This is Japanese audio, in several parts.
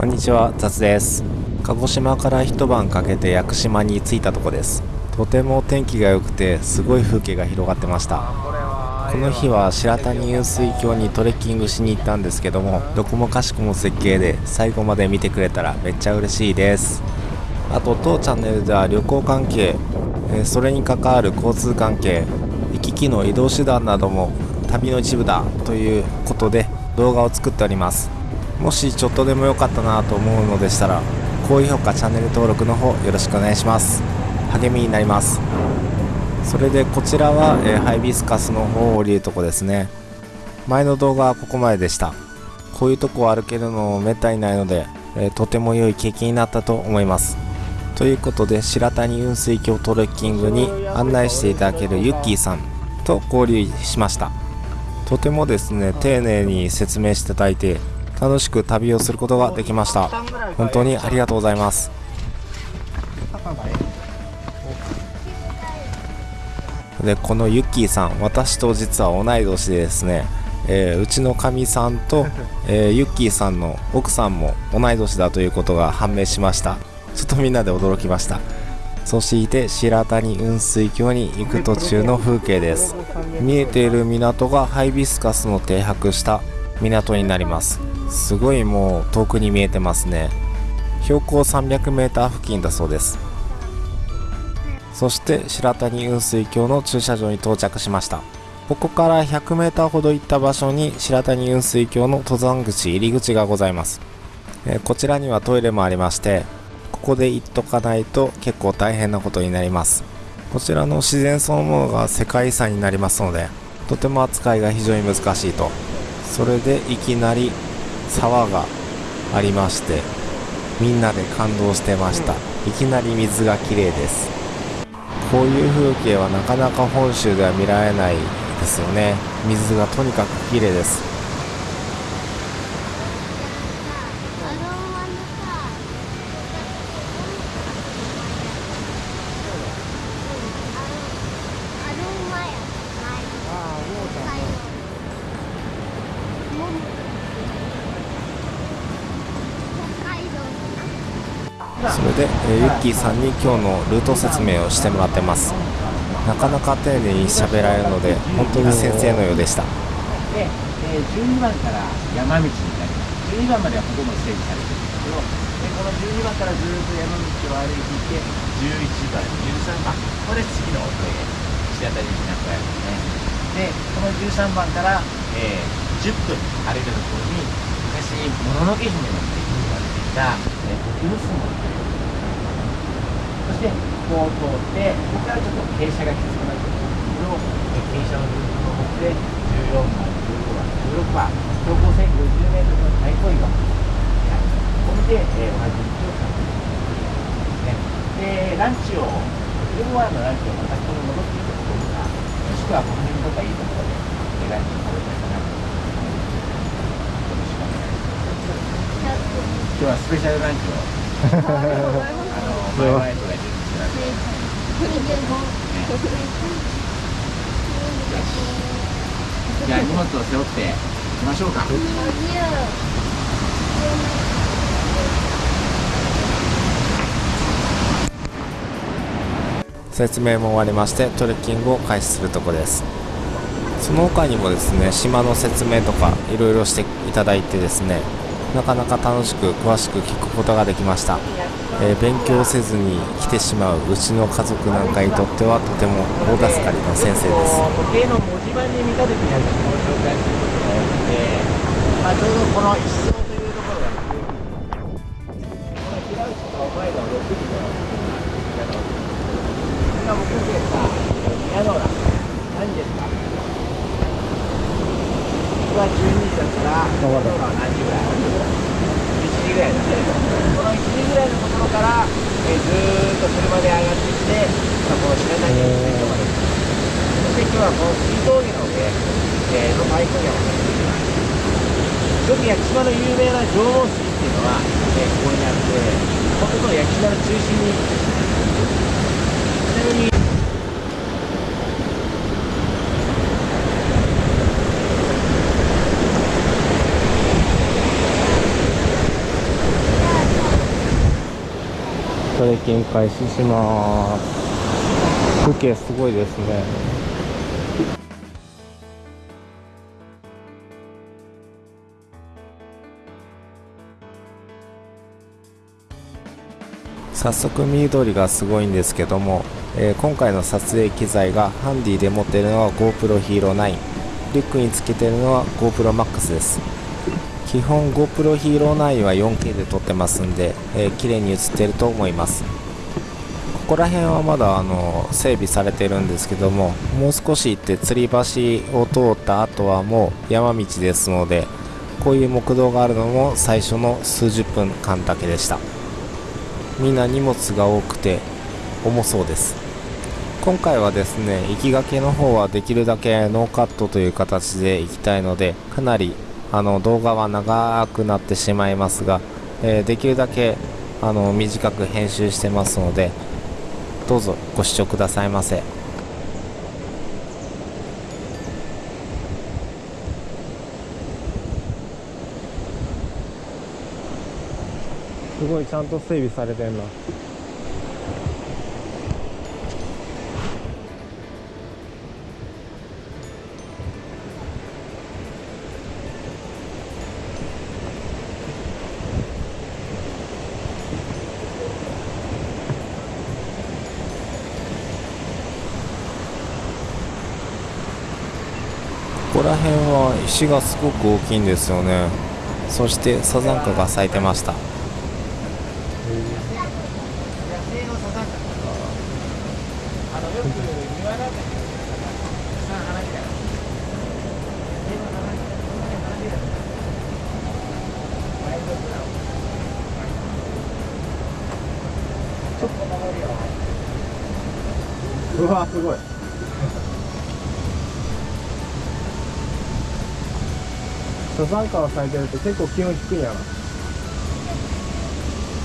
こんにちは雑です。鹿児島から一晩かけて屋久島に着いたとこです。とても天気が良くてすごい風景が広がってました。この日は白谷雲水峡にトレッキングしに行ったんですけどもどこもかしこも絶景で最後まで見てくれたらめっちゃ嬉しいです。あと当チャンネルでは旅行関係それに関わる交通関係行き来の移動手段なども旅の一部だということで動画を作っております。もしちょっとでも良かったなと思うのでしたら高評価チャンネル登録の方よろしくお願いします。励みになります。それでこちらは、え、ハイビスカスの方を降りるとこですね。前の動画はここまででした。こういうとこを歩けるのめったにないので、え、とても良い経験になったと思います。ということで白谷雲水峡トレッキングに案内していただけるユッキーさんと交流しました。とてもですね丁寧に説明していただいて楽しく旅をすることができました。本当にありがとうございます。でこのユッキーさん私と実は同い年でですね、えー、うちのかみさんと、えー、ユッキーさんの奥さんも同い年だということが判明しました。ちょっとみんなで驚きました。そして白谷雲水峡に行く途中の風景です。見えている港がハイビスカスの停泊した港になります。すごいもう遠くに見えてますね。標高 300m 付近だそうです。そして白谷雲水峡の駐車場に到着しました。ここから 100m ほど行った場所に白谷雲水峡の登山口入り口がございます、えこちらにはトイレもありましてここで行っとかないと結構大変なことになります。こちらの自然そのものが世界遺産になりますのでとても扱いが非常に難しいと。それでいきなり沢がありましてみんなで感動してました。いきなり水が綺麗です。こういう風景はなかなか本州では見られないですよね。水がとにかく綺麗ですそれで、えー、ユッキーさんに今日のルート説明をしてもらってます。なかなか丁寧に喋られるので本当に先生のようでした。で、えー、12番から山道になります12番まではほとんど整備されてるんですけどでこの12番からずっと山道を歩いていて11番13番これ次の、えー、石当たり港やですねでこの13番から、えー、10分歩いたところに昔もののけ姫のって言われていた、えー、福娘そしてこう通ってここからちょっと傾斜がきつくなってくるんですけど傾斜のルートの方で14番15番16番標高 1050m の太鼓岩ここで、えー、同じ道を使っていくですねでランチを昼ご飯のランチをまたここに戻っていくところかもしくはこの辺とかいいところでランチを食べたいかなとよろしくお願いします。今日はスペシャルランチを。前々とじゃあ荷物を背負って行きましょうか。説明も終わりましてトレッキングを開始するとこです。その他にもですね島の説明とかいろいろしていただいてですねなかなか楽しく詳しく聞くことができましたえー、勉強せずに来てしまううちの家族なんかにとってはとても大助かりの先生です。時計の文字盤に見立ててやるのを紹介することが多くて、まあ、ちょうどこの一層というところがこの平内と前の6時の今僕でさ宮野浦何ですか僕は12時だったら宮野浦は何時ぐらい1時ぐらいだねこの1時ぐらいのとこから、えー、ずっと車で上がってきて、まあ、この白谷に着いまでそして今日はこの水峠の上、えー、の太鼓山を走っていますよく屋久島の有名な縄文水っていうのは、えー、ここにあってここの屋久島の中心に。ちなみにトレッキング開始します。風景すごいですね。早速緑がすごいんですけども、えー、今回の撮影機材がハンディで持っているのは GoPro Hero 9リュックにつけてるのは GoPro Max です。基本 GoPro Hero 9は 4K で撮ってますんで、えー、綺麗に映ってると思います。ここら辺はまだあの整備されてるんですけどももう少し行って吊り橋を通った後はもう山道ですのでこういう木道があるのも最初の数十分間だけでした。みんな荷物が多くて重そうです。今回はですね行きがけの方はできるだけノーカットという形で行きたいのでかなりあの動画は長くなってしまいますが、えー、できるだけあの短く編集してますのでどうぞご視聴くださいませ。すごいちゃんと整備されてんな。ここら辺は石がすごく大きいんですよね。そしてサザンカが咲いてました。サザンカが咲いてると結構気温低いんやな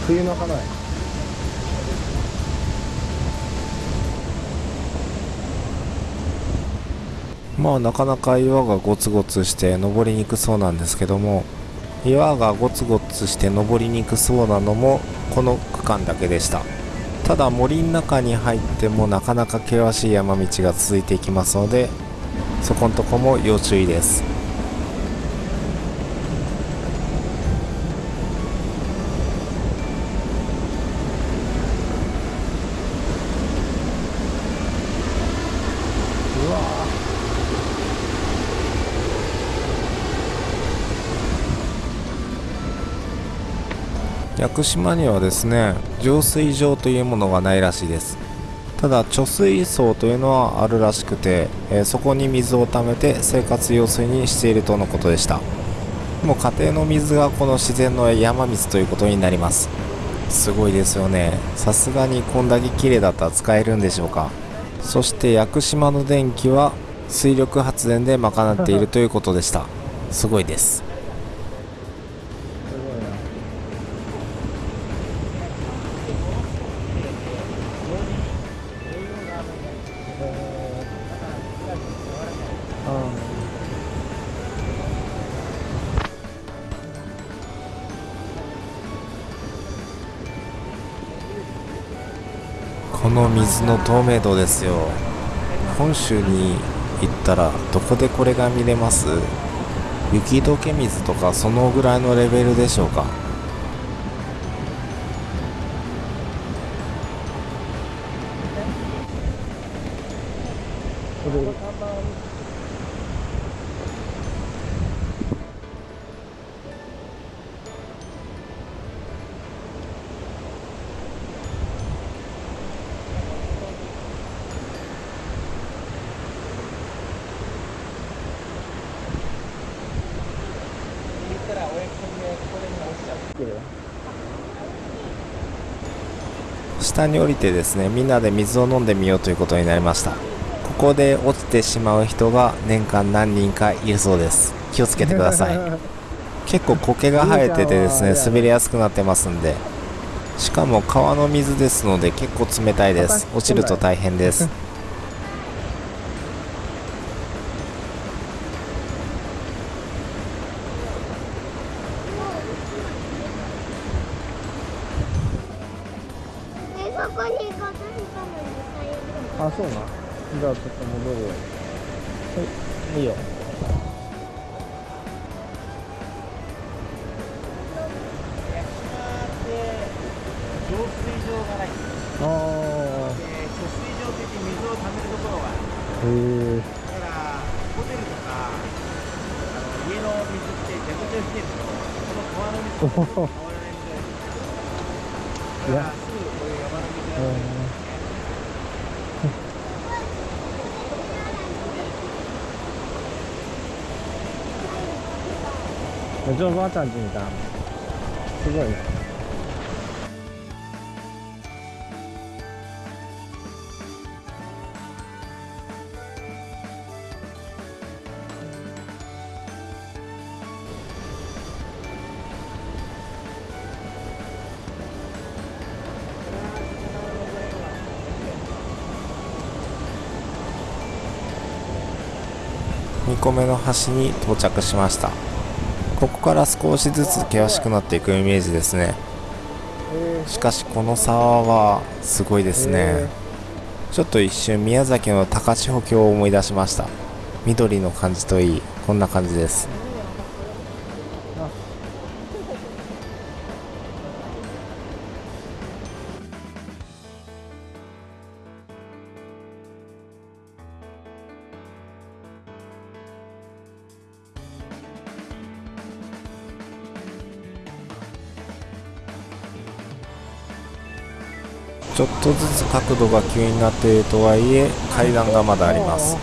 冬の花や。まあなかなか岩がゴツゴツして登りにくそうなんですけども岩がゴツゴツして登りにくそうなのもこの区間だけでした。ただ森の中に入ってもなかなか険しい山道が続いていきますのでそこのとこも要注意です。屋久島にはですね浄水場というものがないらしいです。ただ貯水槽というのはあるらしくて、えー、そこに水を貯めて生活用水にしているとのことでした。も家庭の水がこの自然の山水ということになります。すごいですよね。さすがにこんだけ綺麗だったら使えるんでしょうか。そして屋久島の電気は水力発電で賄っているということでした。すごいです。水の透明度ですよ。本州に行ったらどこでこれが見れます？雪解け水とかそのぐらいのレベルでしょうか？下に降りてですねみんなで水を飲んでみようということになりました。ここで落ちてしまう人が年間何人かいるそうです。気をつけてください。結構苔が生えててですね滑りやすくなってますんで。しかも川の水ですので結構冷たいです。落ちると大変ですこに行こうとしたのに最悪あそうな。じゃあちょっと戻るよはい。いいよ。ああで貯水場って言って水を溜めるところへえだからホテルとかあの家の水って蛇口を引けるとこの川の水 がだからすぐこういう山の水があるんですねうちのばあちゃんちみたいな。すごいね。2個目の橋に到着しました。ここから少しずつ険しくなっていくイメージですね。へしかしこの沢はすごいですね。へちょっと一瞬宮崎の高千穂峡を思い出しました。緑の感じといいこんな感じですちょっとずつ角度が急になっているとはいえ階段がまだあります。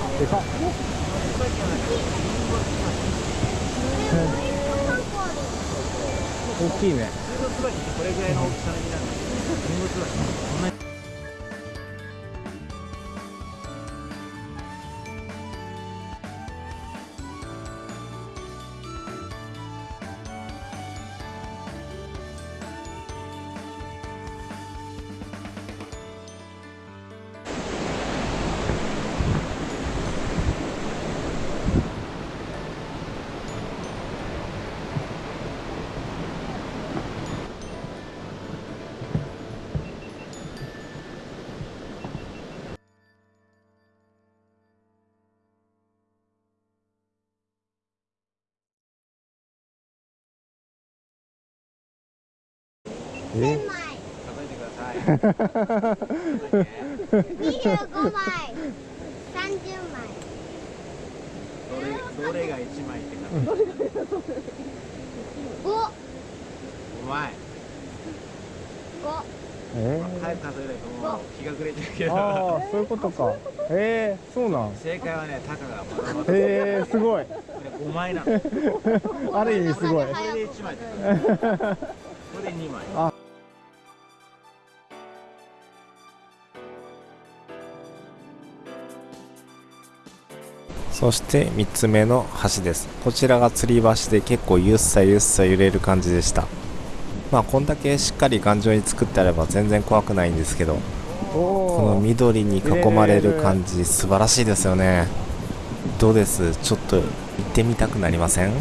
大きいね。これぐらいの大きさの実なん25枚30枚どれどれが1枚って数えて5うまい5え早く数えないともう日が暮れちゃうけどああそういうことか。えー、そうなん。正解はねタカがまだまだ。えー、すごい。これ5枚なのこある意味すごい。れで1枚 そして3つ目の橋です。こちらが吊り橋で結構ゆっさゆっさ揺れる感じでした。まあこんだけしっかり頑丈に作ってあれば全然怖くないんですけどおこのお緑に囲まれる感じ素晴らしいですよね。どうです？ちょっと行ってみたくなりません？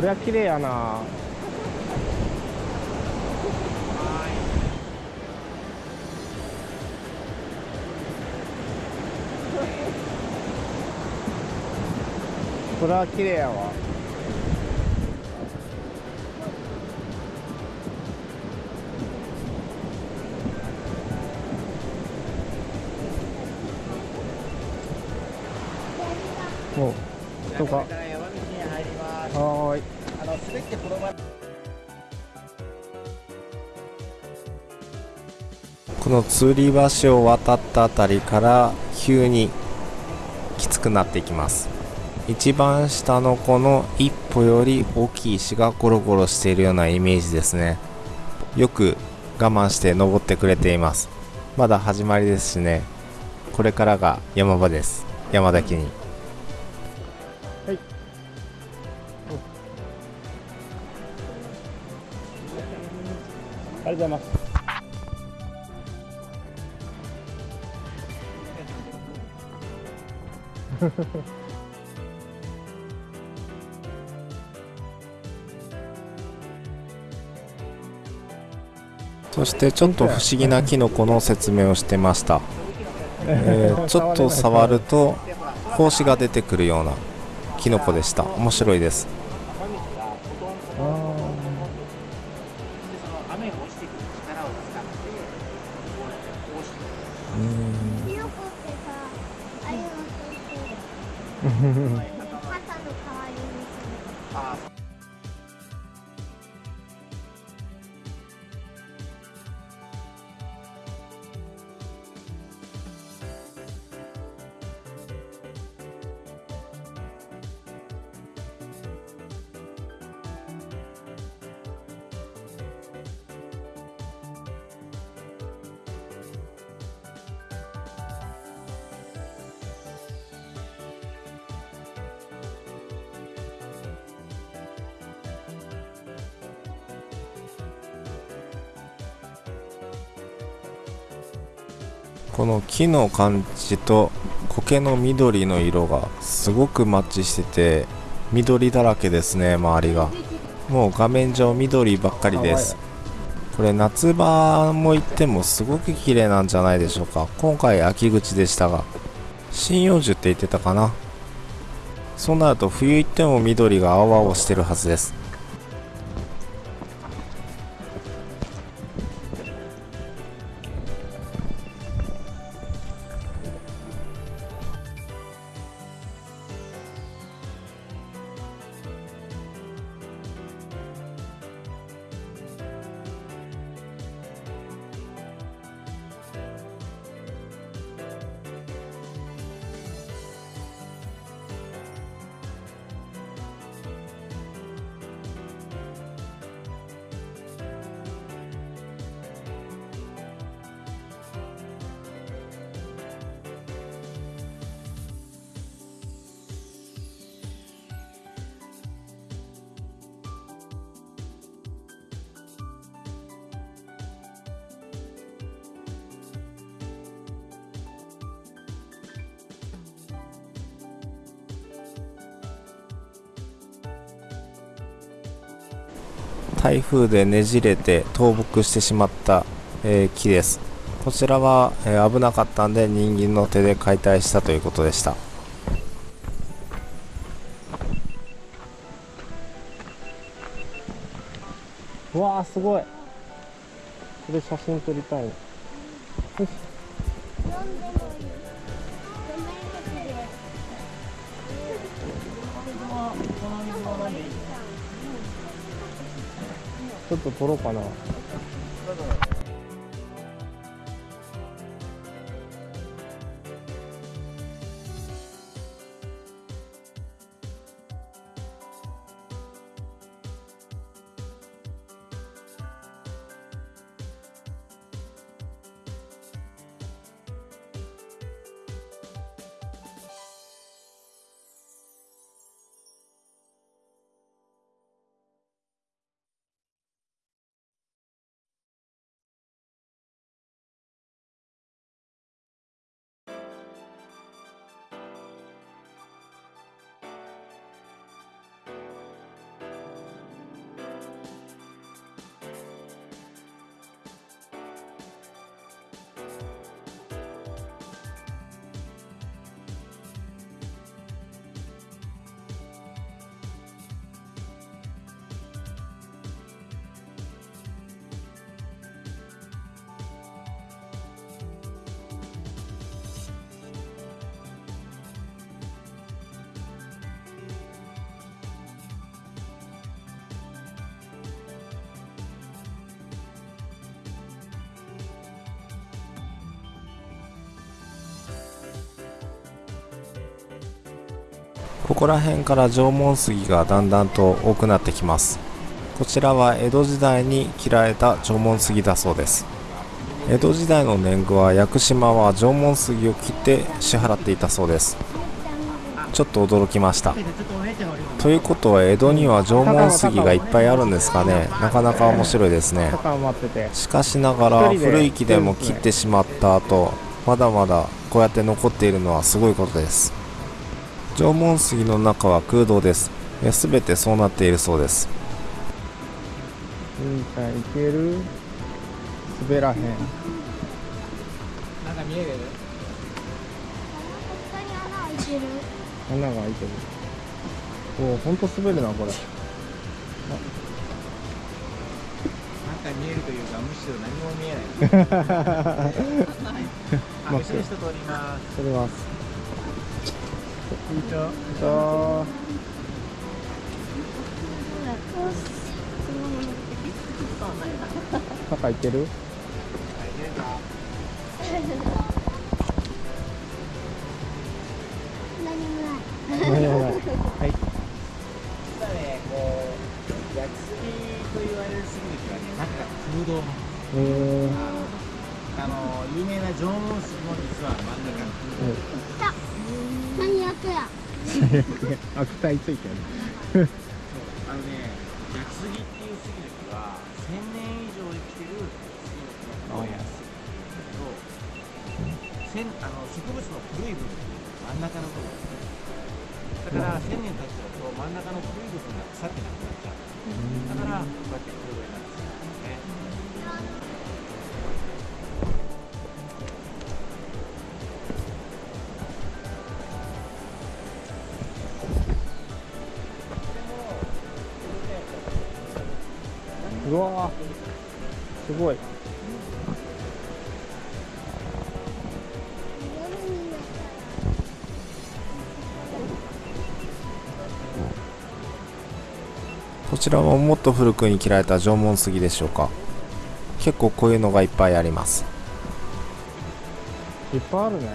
これは綺麗やな。これは綺麗やわ。お人がこれか。の吊り橋を渡ったあたりから急にきつくなっていきます。一番下のこの一歩より大きい石がゴロゴロしているようなイメージですね。よく我慢して登ってくれています。まだ始まりですしね。これからが山場です。山だけに。ありがとうございます。そしてちょっと不思議なキノコの説明をしてました、えー ちょっと触ると胞子が出てくるようなキノコでした。面白いです木の感じと苔の緑の色がすごくマッチしてて緑だらけですね周りが。もう画面上緑ばっかりです。これ夏場も行ってもすごく綺麗なんじゃないでしょうか。今回秋口でしたが。針葉樹って言ってたかな。そうなると冬行っても緑が青々してるはずです。台風でねじれて倒木してしまった、えー木です。こちらは、えー危なかったんで人間の手で解体したということでした。わあすごい。これ写真撮りたい。ちょっと撮ろうかな。ここら辺から縄文杉がだんだんと多くなってきます。こちらは江戸時代に切られた縄文杉だそうです。江戸時代の年貢は屋久島は縄文杉を切って支払っていたそうです。ちょっと驚きました。ということは江戸には縄文杉がいっぱいあるんですかね。なかなか面白いですね。しかしながら古い木でも切ってしまった後まだまだこうやって残っているのはすごいことです。縄文杉の中は空洞です。すべてそうなっているそうです。うんちゃんいける？滑らへん。なんか見える？ここに穴開いてる。穴が開いてる。おおほんと滑るなこれ。なんか見えるというかむしろ何も見えない。あ後ろ人通ります。取れますこんにちはじゃあ中いける？何もない。何もない。はい。実はねこう焼きすぎと言われる杉の木はね中が空洞えー、あの有名な縄文杉も実は真ん中が空洞何やってや。悪態ついてる。あのね焼き杉っていう杉の木は1000年以上生きてる杉の木のことを焼き杉とせんあの植物の古い部分真ん中の部分だから1000年経っちゃうと真ん中の古い部分が腐ってなくなっちゃう。だからこうやって空洞になすごい。こちらはもっと古くに切られた縄文杉でしょうか。結構こういうのがいっぱいあります。いっぱいあるね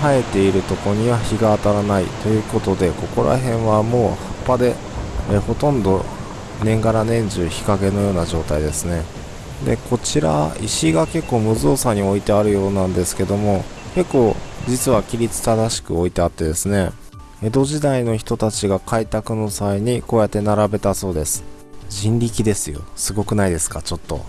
生えているとこには日が当たらないということでここら辺はもう葉っぱでえほとんど年がら年中日陰のような状態ですね。でこちら石が結構無造作に置いてあるようなんですけども結構実は規律正しく置いてあってですね江戸時代の人たちが開拓の際にこうやって並べたそうです。人力ですよ。すごくないですか？ちょっと。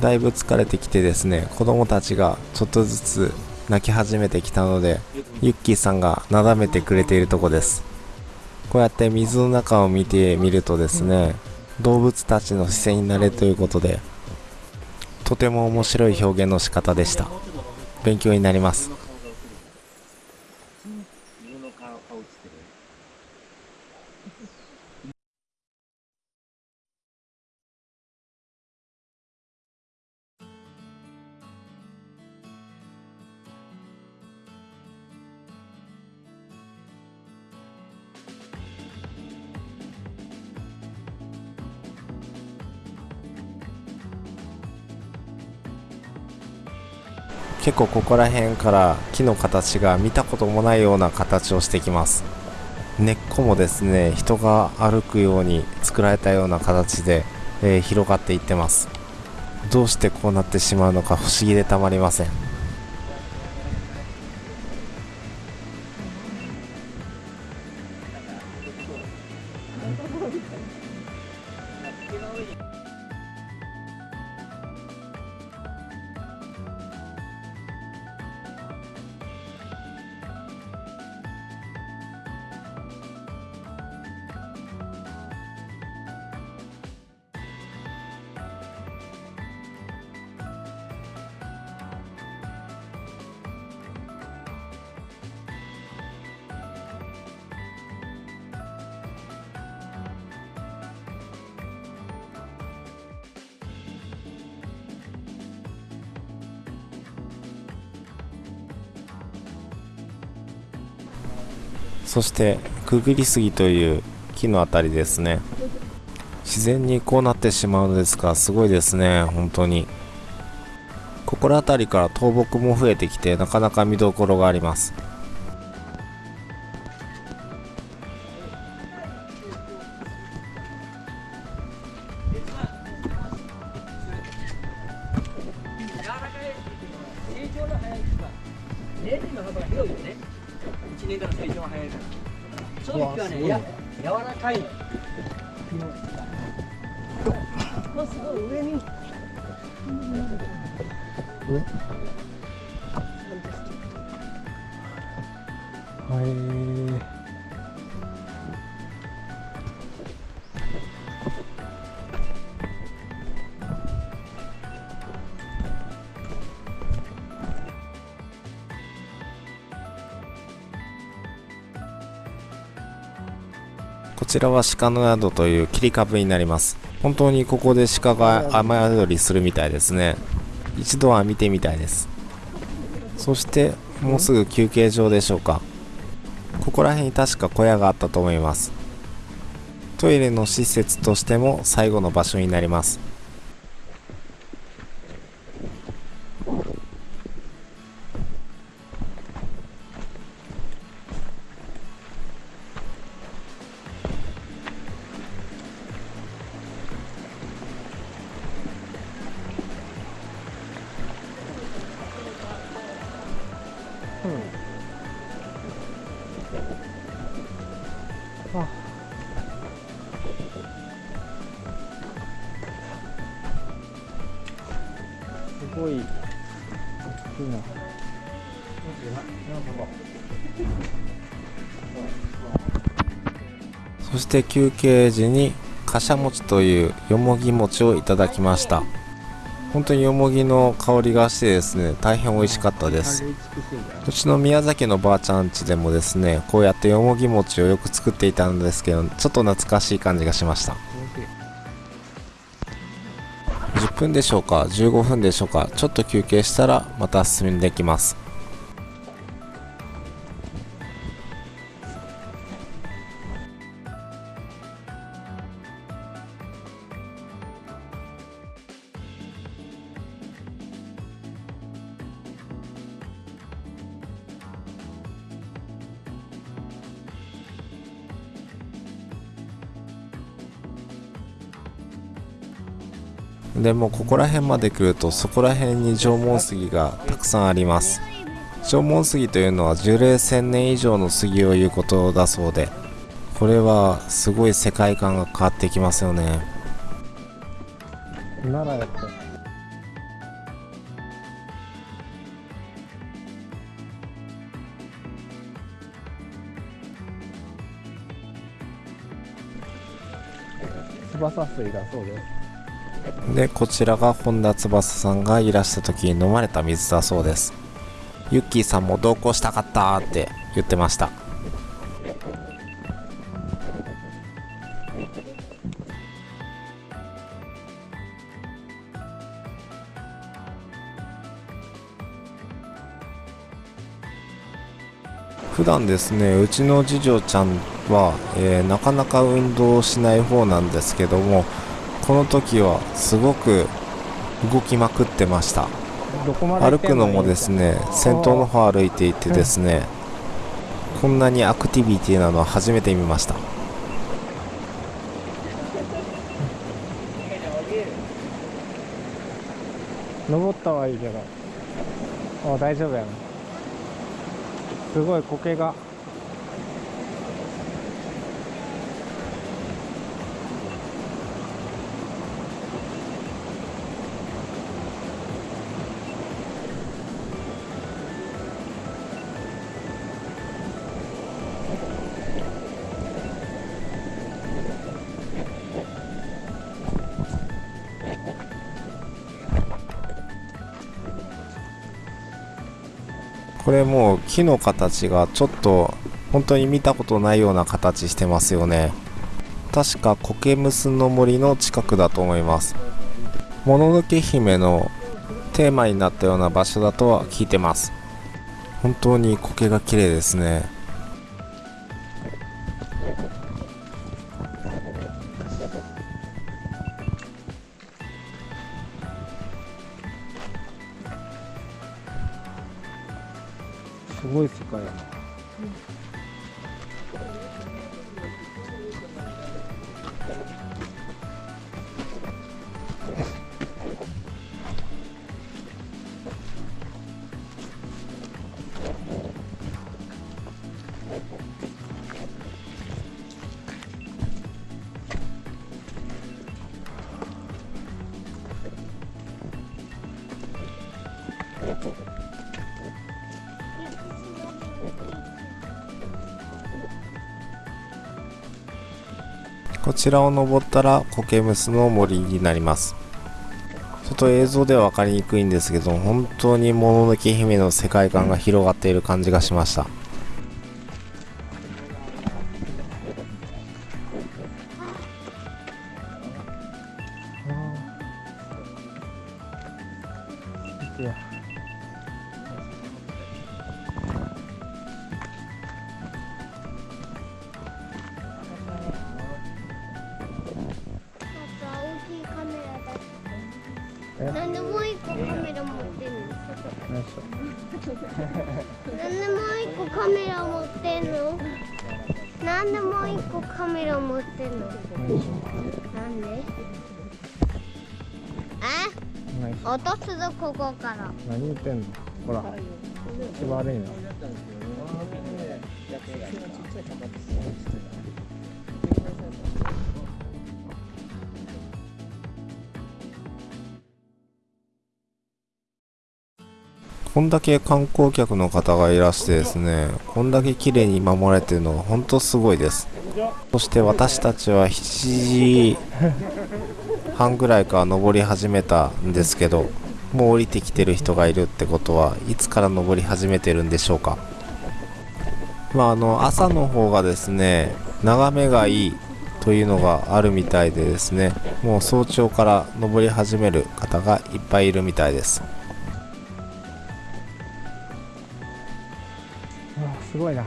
だいぶ疲れてきてですね子供たちがちょっとずつ泣き始めてきたのでユッキーさんがなだめてくれているとこです。こうやって水の中を見てみるとですね動物たちの視線になれということでとても面白い表現の仕方でした。勉強になります。結構ここら辺から木の形が見たこともないような形をしてきます。根っこもですね人が歩くように作られたような形で、えー広がっていってます。どうしてこうなってしまうのか不思議でたまりません。そしてくぐりすぎという木の辺りですね。自然にこうなってしまうのですがすごいですね。本当に。心当たりから倒木も増えてきてなかなか見どころがあります。ちらは鹿の宿という切り株になります。本当にここで鹿が雨宿りするみたいですね。一度は見てみたいです。そしてもうすぐ休憩場でしょうか。ここら辺に確か小屋があったと思います。トイレの施設としても最後の場所になります。して休憩時にかしゃ餅というよもぎ餅をいただきました。本当によもぎの香りがしてですね大変美味しかったです。うちの宮崎のばあちゃん家でもですねこうやってよもぎ餅をよく作っていたんですけどちょっと懐かしい感じがしました。10分でしょうか？15分でしょうか？ちょっと休憩したらまた進んでいきます。でもここら辺まで来るとそこら辺に縄文杉がたくさんあります。縄文杉というのは樹齢1000年以上の杉を言うことだそうでこれはすごい世界観が変わってきますよね。奈良やって翼水だそうです。でこちらが本田翼さんがいらした時に飲まれた水だそうです。ユッキーさんも同行したかったって言ってました。普段ですねうちの次女ちゃんは、えーなかなか運動しない方なんですけどもこの時はすごく動きまくってました。歩くのもですね先頭の方歩いていてですねこんなにアクティビティなのは初めて見ました。登ったはいいけどあ大丈夫やな。すごい苔がこれもう木の形がちょっと本当に見たことないような形してますよね。確か苔むすの森の近くだと思います。もののけ姫のテーマになったような場所だとは聞いてます。本当に苔が綺麗ですね。ちらを登ったらコケムスの森になります。ちょっと映像では分かりにくいんですけど本当にもののけ姫の世界観が広がっている感じがしました。い落とすぞここから。何言ってんの？ほら。気悪いな。こんだけ観光客の方がいらしてですねこんだけ綺麗に守られてるのが本当すごいです。そして私たちは7時半ぐらいから登り始めたんですけどもう降りてきてる人がいるってことはいつから登り始めてるんでしょうか。まああの朝の方がですね眺めがいいというのがあるみたいでですねもう早朝から登り始める方がいっぱいいるみたいです。すごいな。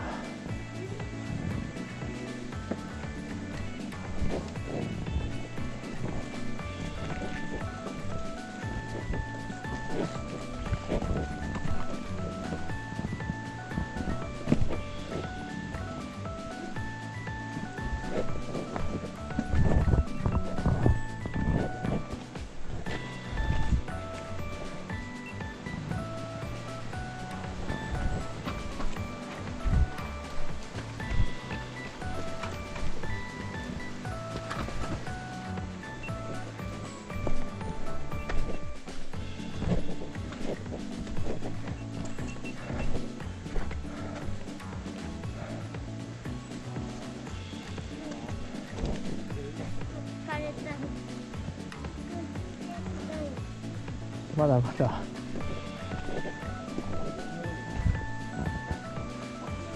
だまだ。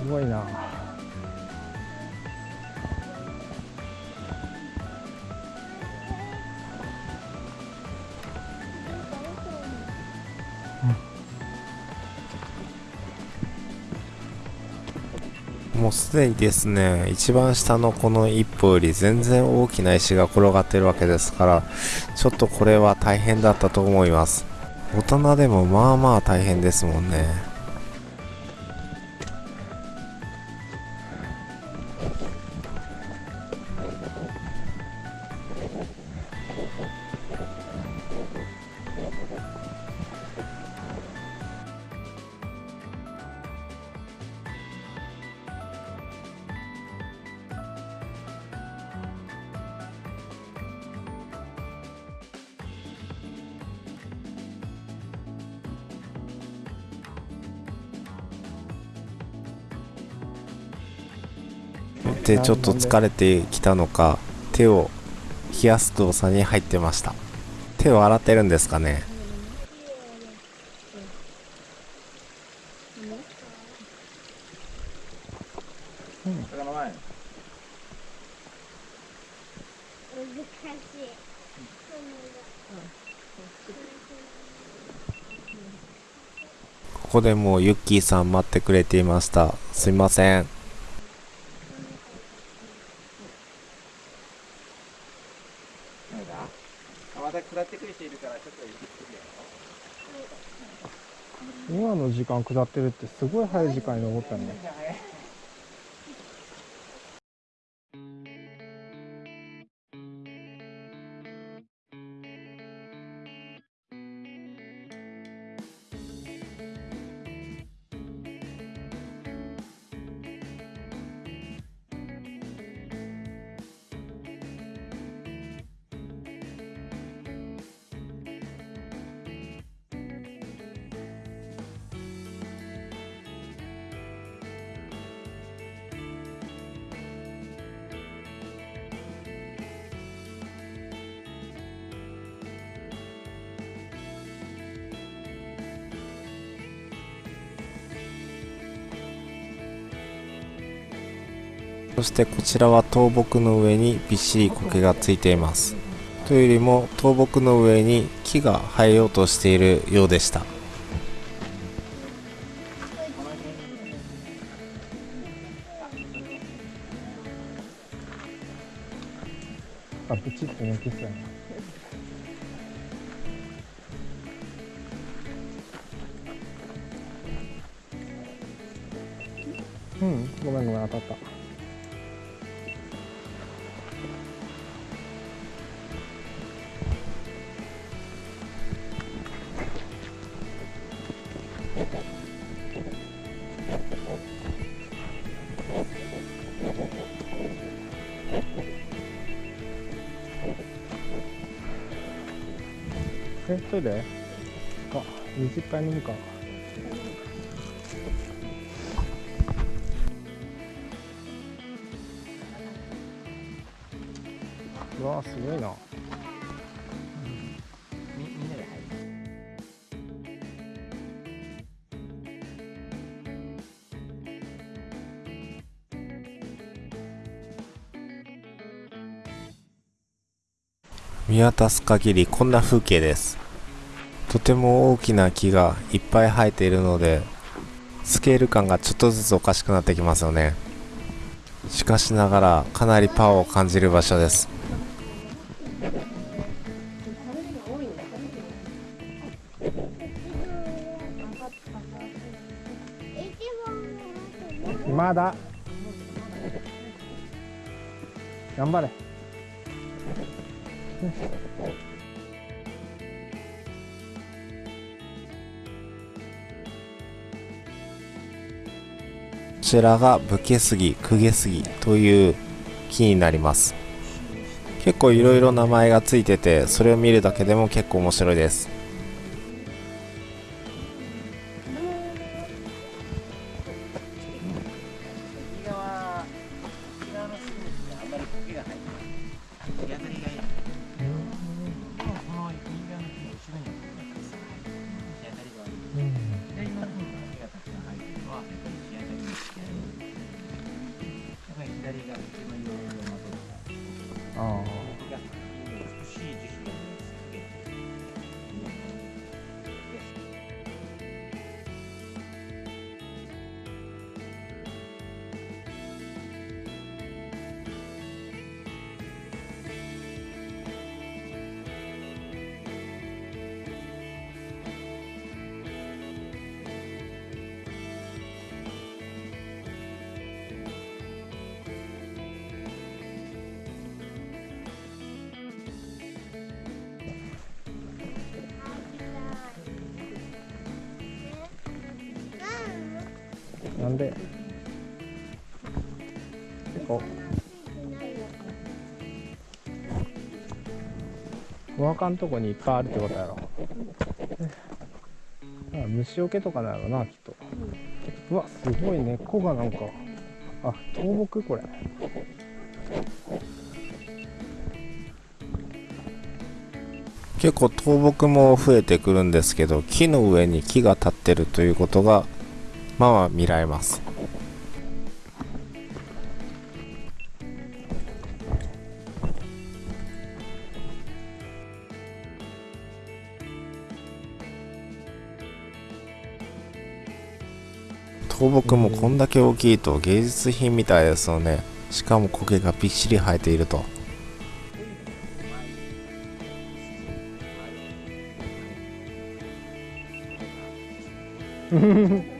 すごいな。もうすでにですね一番下のこの一歩より全然大きな石が転がってるわけですからちょっとこれは大変だったと思います。大人でもまあまあ大変ですもんね。でちょっと疲れてきたのか手を冷やす動作に入ってました。手を洗ってるんですかね。ここでもうユッキーさん待ってくれていました。すいません何だあまた下ってくる人いるからちょっと行ってくるよ今の時間下ってるってすごい早い時間に登ったね。してこちらは倒木の上にびっしり苔がついています。というよりも倒木の上に木が生えようとしているようでした。あブチって抜けそう。やなうん。ごめんごめん当たったトイレあ水いっぱい飲むか。うわすごいな。見渡す限りこんな風景です。とても大きな木がいっぱい生えているのでスケール感がちょっとずつおかしくなってきますよね。しかしながらかなりパワーを感じる場所です。まだ。頑張れ。ちらが武家杉、公家杉という木になります。結構いろいろ名前がついててそれを見るだけでも結構面白いです。お墓んとこにいっぱいあるってことやろ。虫除けとかなのなきっと。うわすごい根っこがなんか。あ倒木これ。結構倒木も増えてくるんですけど木の上に木が立ってるということがまあまあ見られます。倒木もこんだけ大きいと芸術品みたいですよね。しかも苔がびっしり生えていると。こ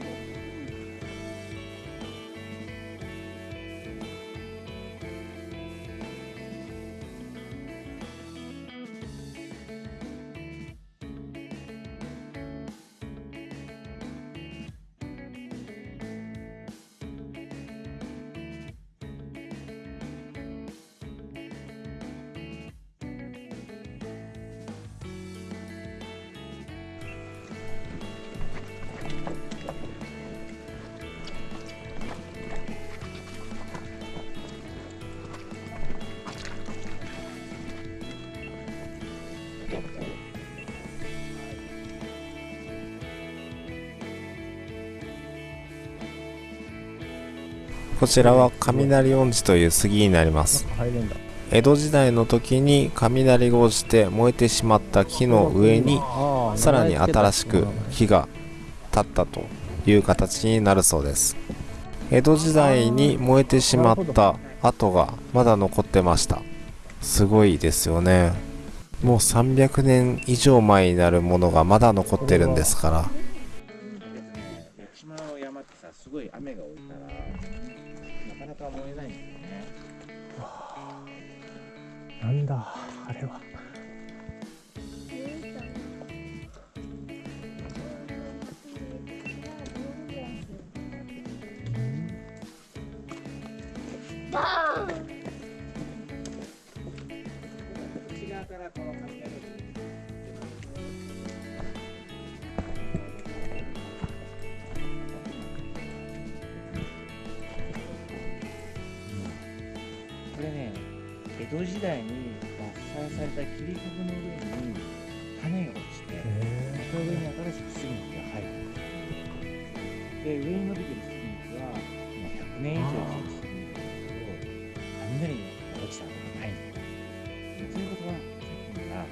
ちらは雷音寺という杉になります。江戸時代の時に雷が落ちて燃えてしまった木の上にさらに新しく火が立ったという形になるそうです。江戸時代に燃えてしまった跡がまだ残ってました。すごいですよね。もう300年以上前になるものがまだ残ってるんですからがえないんだよねなんだあれは。バーン。内側からこの江戸時代に伐採された切り株の上に種が落ちてその上に新しく杉の木が生えてるで上に伸びてる杉の木はもう100年以上生きてるんだけど雷が落ちたことがな。いんだよということはさっき言った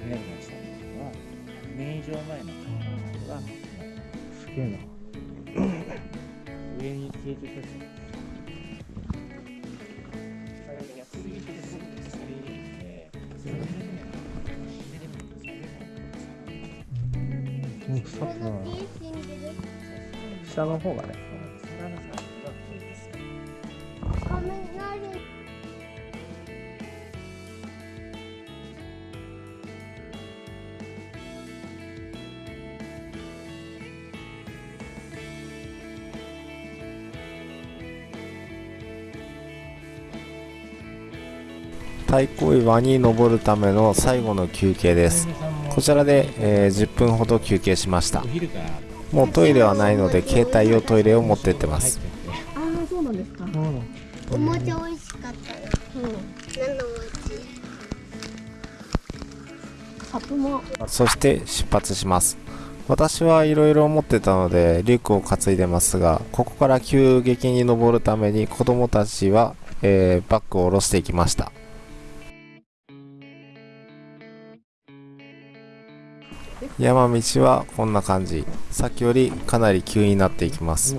雷が落ちたっていうのは100年以上前のことがもすげえな。う上に成長したですよねうん腐ってないな死んでる下の方がね。皿のさが太いですよ雷太鼓岩に登るための最後の休憩です。こちらで、えー10分ほど休憩しました。もうトイレはないので携帯用トイレを持ってってます。ああそうなんですか。お餅美味しかったよ。うん。何のお餅？カップも。そして出発します。私はいろいろ持ってたのでリュックを担いでますがここから急激に登るために子供たちは、えーバッグを下ろしていきました山道はこんな感じ。さっきよりかなり急になっていきます。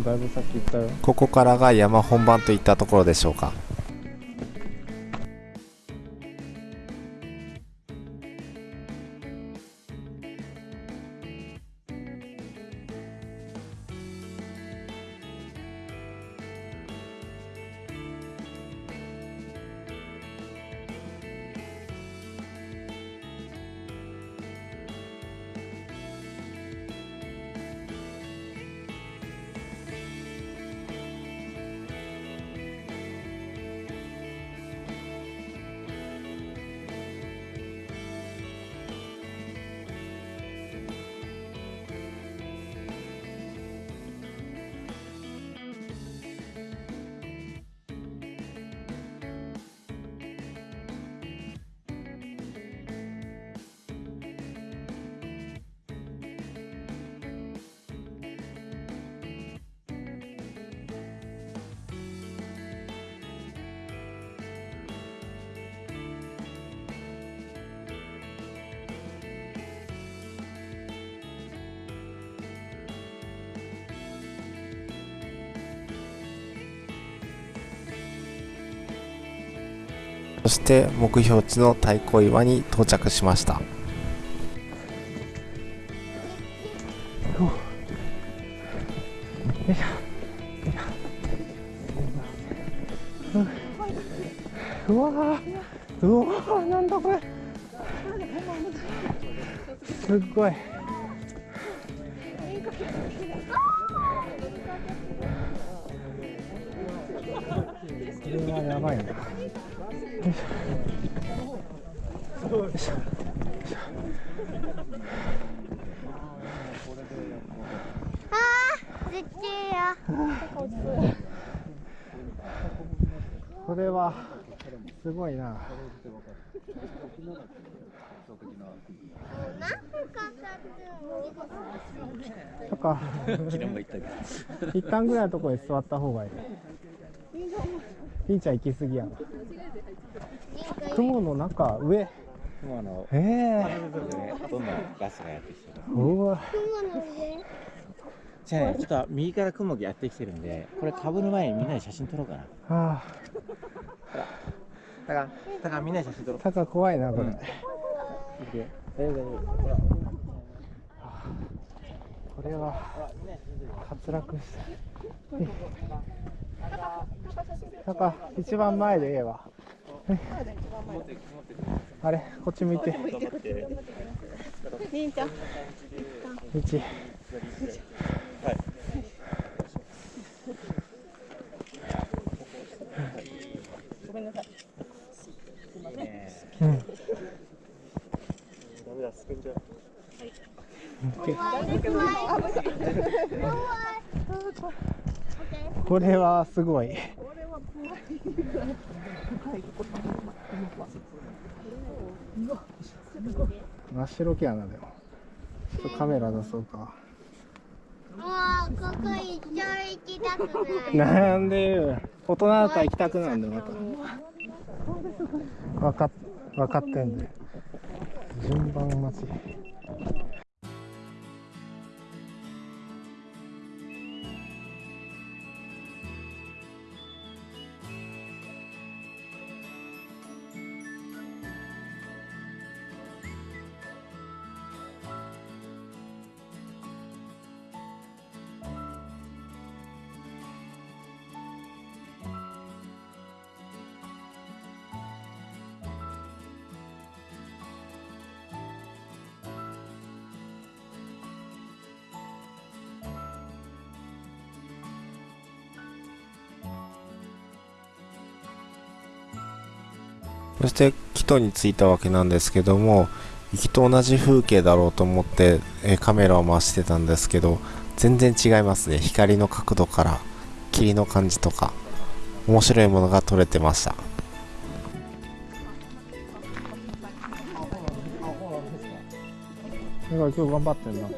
ここからが山本番といったところでしょうかそして目標地の太鼓岩に到着しました。とか。一旦ぐらいのところに座った方がいい。ピンちゃん行き過ぎやな雲の中上。雲の。ええ。どんなガスがやってきてる。ー、うわ。雲の上じゃあねちょっと右から雲がやってきてるんでこれかぶる前にみんなで写真撮ろうかな。あだからだからみんなで写真撮ろう。ータカ怖いなこれ、うん大丈夫大丈夫これは滑落してタカ一番前でええわ あれこっち向いて。りんちゃん。道うんこれはすごい。真っ白けやなでも。ちょっとカメラ出そうか。もうここ一生行きたくない。なんでよ大人だったら行きたくなるんだよまた。分かっ分かってんで順番待ちそしてキトに着いたわけなんですけども行きと同じ風景だろうと思って、えカメラを回してたんですけど全然違いますね。光の角度から霧の感じとか面白いものが撮れてました。だから今日頑張ってんな。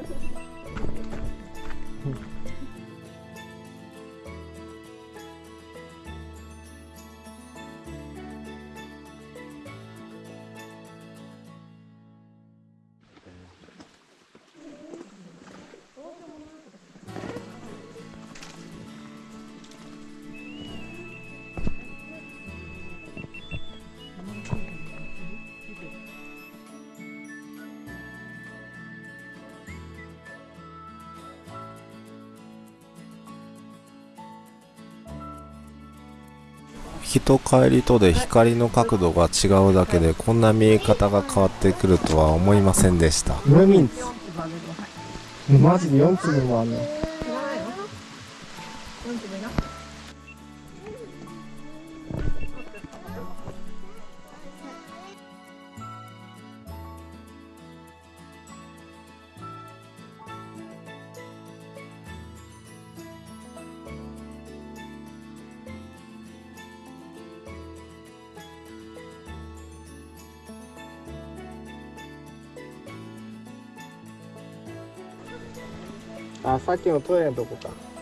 と帰りとで光の角度が違うだけでこんな見え方が変わってくるとは思いませんでした。マジで4粒もあんの。あさっきのトイレのとこか。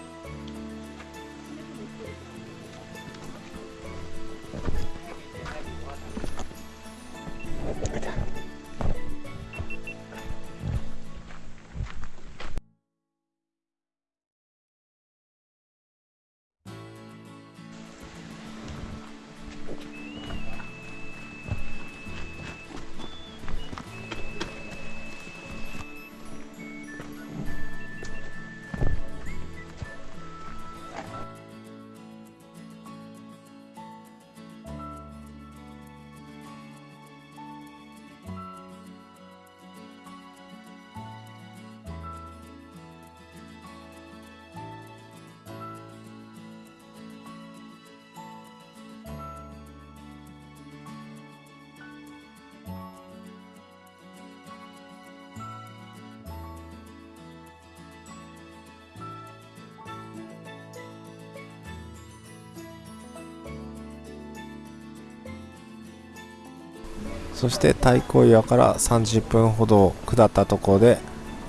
そして太閤岩から30分ほど下ったところで、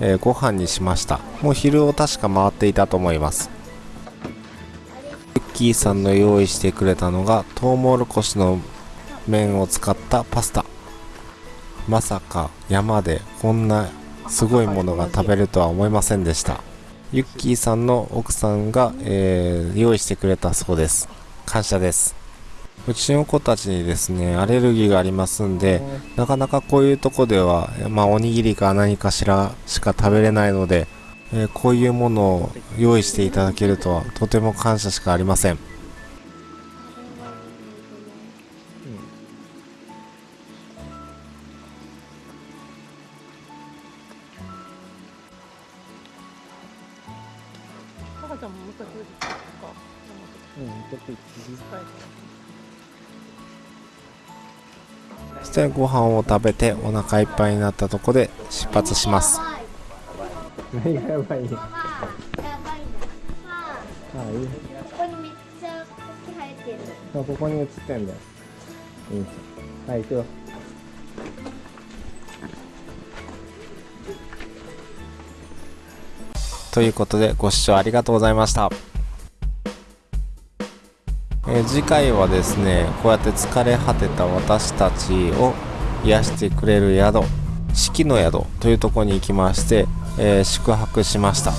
えーご飯にしました。もう昼を確か回っていたと思います。ユッキーさんの用意してくれたのがトウモロコシの麺を使ったパスタ。まさか山でこんなすごいものが食べるとは思いませんでした。ユッキーさんの奥さんが、えー用意してくれたそうです。感謝です。うちの子たちにですねアレルギーがありますんでなかなかこういうとこでは、まあ、おにぎりか何かしらしか食べれないので、えーこういうものを用意していただけるとはとても感謝しかありませんしてご飯を食べてお腹いっぱいになったとこで出発します。何がやばい。ここに映ってんだ。よいいじゃんはい行くよということでご視聴ありがとうございました、え次回はですねこうやって疲れ果てた私たちを癒してくれる宿四季の宿というとこに行きまして、えー宿泊しました。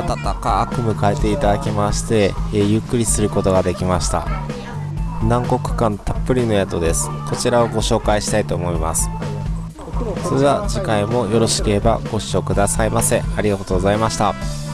暖かく迎えていただきまして、えーゆっくりすることができました。南国感たっぷりの宿です。こちらをご紹介したいと思います。それでは次回もよろしければご視聴くださいませ。ありがとうございました。